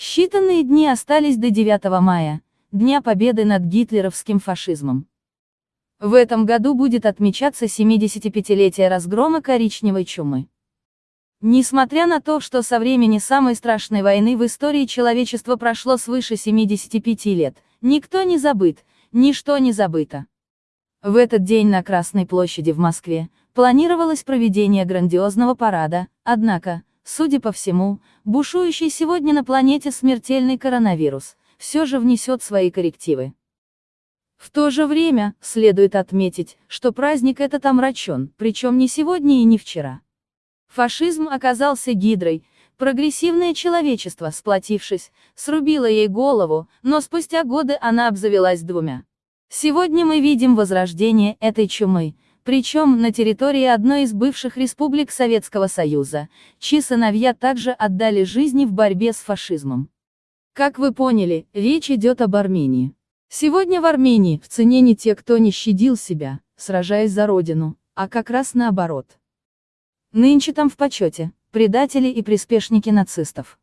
Считанные дни остались до 9 мая, Дня Победы над гитлеровским фашизмом. В этом году будет отмечаться 75-летие разгрома коричневой чумы. Несмотря на то, что со времени самой страшной войны в истории человечества прошло свыше 75 лет, никто не забыт, ничто не забыто. В этот день на Красной площади в Москве планировалось проведение грандиозного парада, однако, Судя по всему, бушующий сегодня на планете смертельный коронавирус, все же внесет свои коррективы. В то же время, следует отметить, что праздник этот омрачен, причем не сегодня и не вчера. Фашизм оказался гидрой, прогрессивное человечество, сплотившись, срубило ей голову, но спустя годы она обзавелась двумя. Сегодня мы видим возрождение этой чумы, причем на территории одной из бывших республик Советского Союза, чьи сыновья также отдали жизни в борьбе с фашизмом. Как вы поняли, речь идет об Армении. Сегодня в Армении в цене не те, кто не щадил себя, сражаясь за родину, а как раз наоборот. Нынче там в почете, предатели и приспешники нацистов.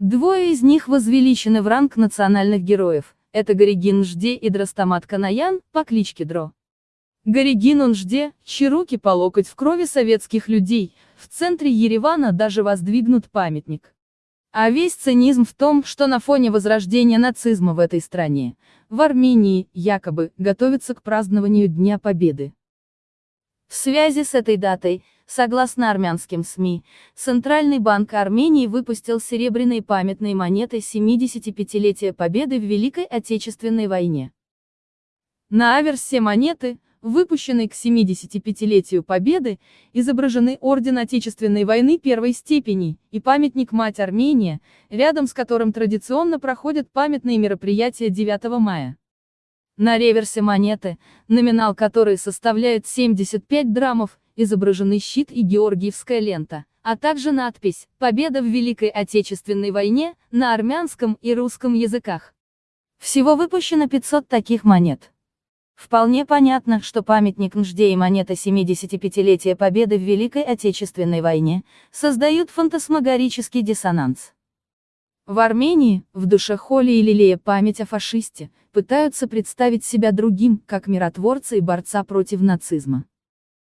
Двое из них возвеличены в ранг национальных героев, это Горигин Жде и Драстамат Канаян, по кличке Дро. Горигин он жде, чьи руки по локоть в крови советских людей, в центре Еревана даже воздвигнут памятник. А весь цинизм в том, что на фоне возрождения нацизма в этой стране, в Армении, якобы, готовится к празднованию Дня Победы. В связи с этой датой, согласно армянским СМИ, Центральный банк Армении выпустил серебряные памятные монеты 75-летия Победы в Великой Отечественной войне. На аверсе монеты, выпущенный к 75-летию Победы, изображены Орден Отечественной войны первой степени, и памятник Мать Армения, рядом с которым традиционно проходят памятные мероприятия 9 мая. На реверсе монеты, номинал которой составляет 75 драмов, изображены щит и георгиевская лента, а также надпись «Победа в Великой Отечественной войне» на армянском и русском языках. Всего выпущено 500 таких монет. Вполне понятно, что памятник Нжде и монета 75-летия Победы в Великой Отечественной войне создают фантасмагорический диссонанс. В Армении, в душе Холи и лелея память о фашисте, пытаются представить себя другим, как миротворца и борца против нацизма.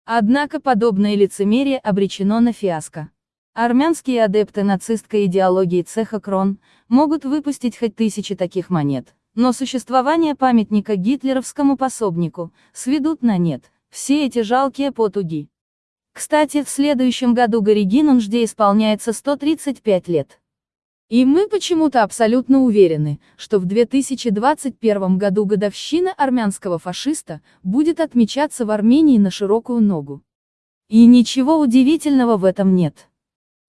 Однако подобное лицемерие обречено на фиаско. Армянские адепты нацистской идеологии цеха Крон могут выпустить хоть тысячи таких монет, но существование памятника гитлеровскому пособнику сведут на нет все эти жалкие потуги. Кстати, в следующем году Горигин жде исполняется 135 лет. И мы почему-то абсолютно уверены, что в 2021 году годовщина армянского фашиста будет отмечаться в Армении на широкую ногу. И ничего удивительного в этом нет.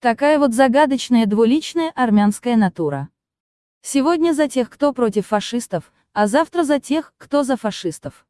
Такая вот загадочная двуличная армянская натура. Сегодня за тех, кто против фашистов, а завтра за тех, кто за фашистов.